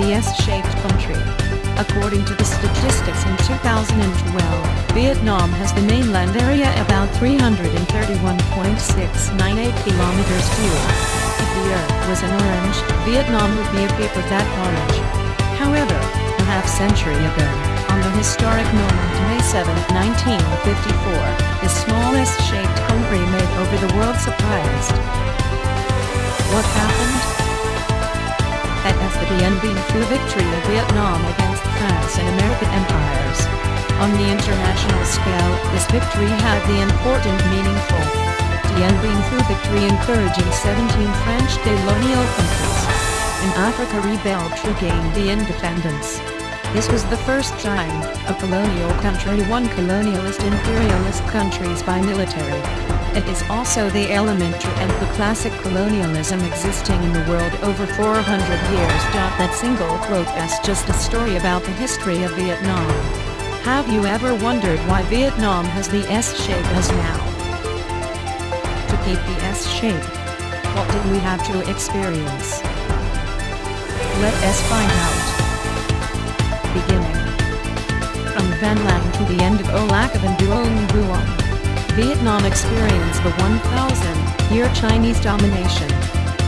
the S-shaped country. According to the statistics in 2012, Vietnam has the mainland area about 331.698 kilometers square. If the earth was an orange, Vietnam would be a paper that orange. However, a half-century ago, on the historic moment May 7, 1954, the smallest shaped country made over the world surprised. What happened? Dien Bien Phu victory of Vietnam against France and American empires. On the international scale, this victory had the important meaningful Dien Bien Phu victory encouraging 17 French colonial countries in Africa rebelled to gain the independence. This was the first time a colonial country won colonialist imperialist countries by military. It is also the element to end the classic colonialism existing in the world over 400 years. That single quote is just a story about the history of Vietnam. Have you ever wondered why Vietnam has the S shape as now? To keep the S shape, what did we have to experience? Let us find out. Beginning from Van Lang to the end of Au Lac and Duong Buong. Vietnam experienced the 1,000-year Chinese domination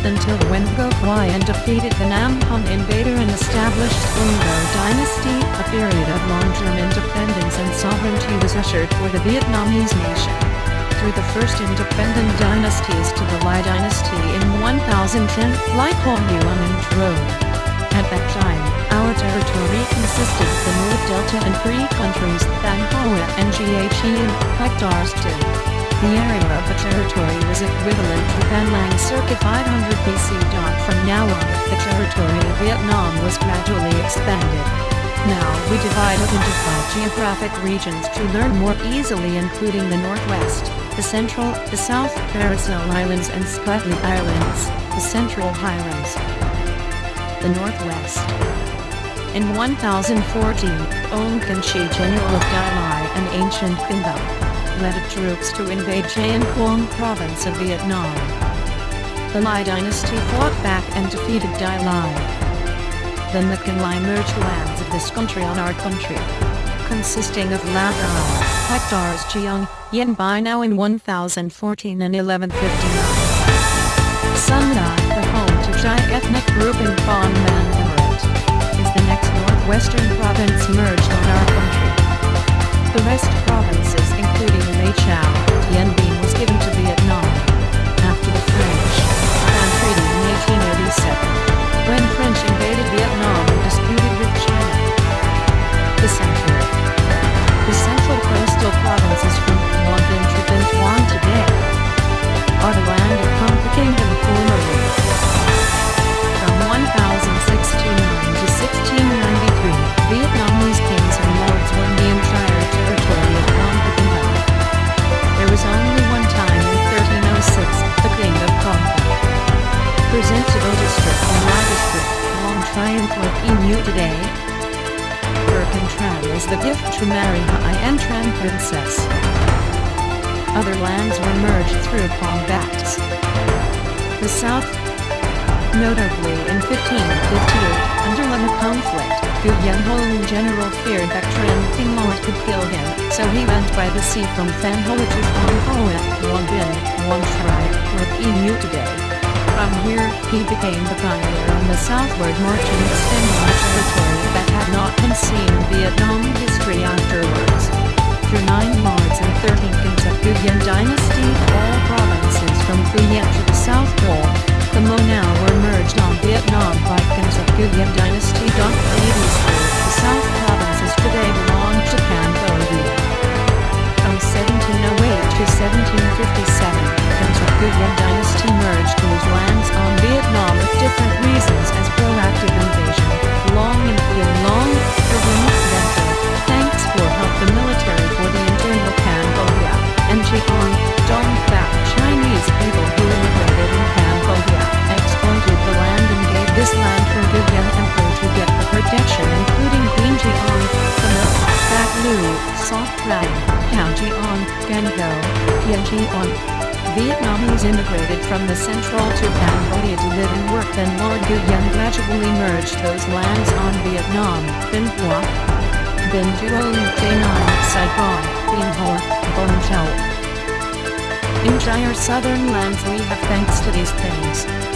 until Nguyen Ngo Quai defeated the Nam Han invader and established Ung-Go dynasty, a period of long-term independence and sovereignty was ushered for the Vietnamese nation. Through the first independent dynasties to the Lai dynasty in 1010, Lai Kong Yuan enthroned. At that time, our territory consisted of the North Delta and three countries, Thanh Hoa and Jiaqian, hectares too. The area of the territory was equivalent to Van Lang circa 500 BC. From now on, the territory of Vietnam was gradually expanded. Now we divide it into five geographic regions to learn more easily including the Northwest, the Central, the South, Paracel Islands and Spratly Islands, the Central Highlands, the Northwest. In 1014, Ong Chi General of Dai Lai and ancient Kinh led troops to invade Trang Quang province of Vietnam. The Lai dynasty fought back and defeated Dai Lai. Then the Kinh Lai merged lands of this country on our country, consisting of Lao Dai, hectares Chiang, Yen Bai now in 1014 and 1159. Sun Dai, the home to Chai ethnic group in Phong northwestern province merged on our country. The rest provinces including Lei The gift to marry Hai and Tran Princess. Other lands were merged through combats. The South, notably in 1558, under the conflict, Nguyen Hoang General feared that Tran King Lord could kill him, so he went by the sea from Phan Hoa to Phong Hoa, Quang Binh, Quang Tri, with Emu today. From here, he became the pioneer on the southward march and extending the territory that had not been seen in Vietnam history afterwards. Through nine lords and thirteen kings of Nguyen dynasty, all provinces this land for Nguyen Emperor to get the protection including Queen Jiang, the milk, Fat Lu, Soft Rai, Hao Jiang, Gango, Tian Jiang, Vietnamese immigrated from the central to Cambodia to live and work then Lord Nguyen gradually merged those lands on Vietnam, Binh Hoa, Binh Duong, Saigon, Bien Hoa, Bong Chau. Entire southern lands we have thanks to these things.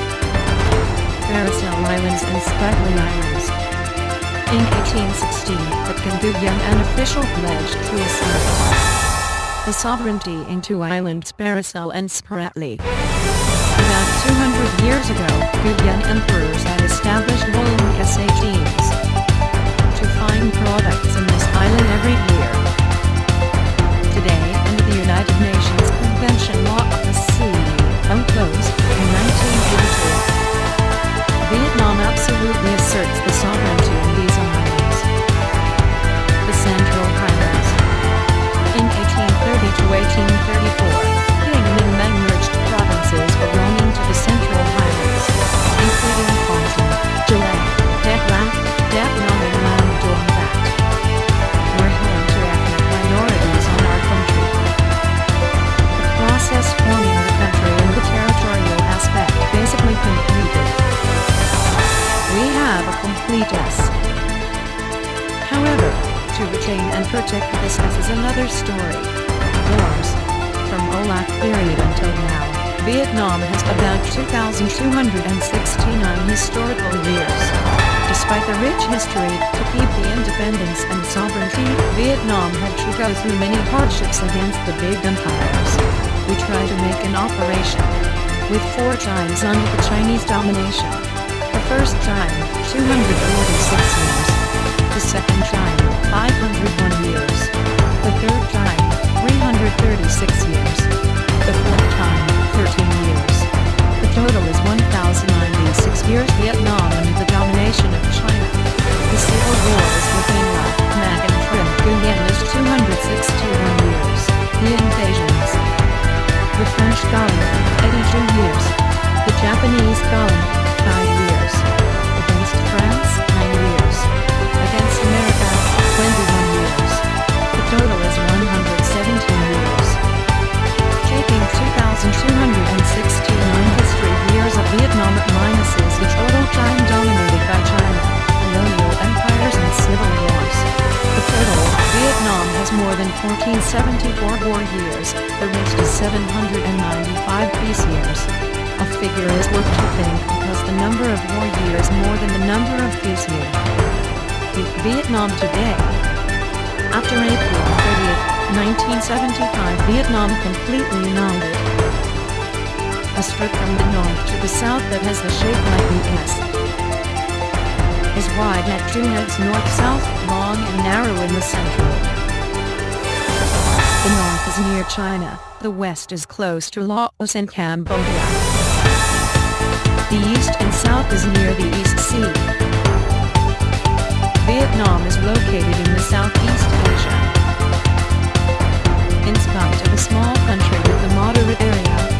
Paracel Islands and Spratly Islands. In 1816, the an official pledged to assert the sovereignty in two islands Paracel and Spratly. About 200 years ago, Nguyen emperors had established rolling teams to find products in this island every year. Forming the country and the territorial aspect basically completed. We have a complete S. However, to retain and protect this S is another story. Wars. From Olaf period until now, Vietnam has about 2,269 historical years. Despite the rich history, to keep the independence and sovereignty, Vietnam had to go through many hardships against the big empires. Tried to make an operation. With four times under the Chinese domination. The first time, 246 years. The second time, 501 years. The third time, 336 years. Has more than 1474 war years, the rest is 795 peace years. A figure is worth to think because the number of war years more than the number of peace years. Vietnam today. After April 30, 1975 Vietnam completely united. A strip from the north to the south that has the shape like an S. Is wide at two heads north-south, long and narrow in the central. The north is near China, the west is close to Laos and Cambodia. The east and south is near the East Sea. Vietnam is located in the Southeast Asia. In spite of a small country with a moderate area,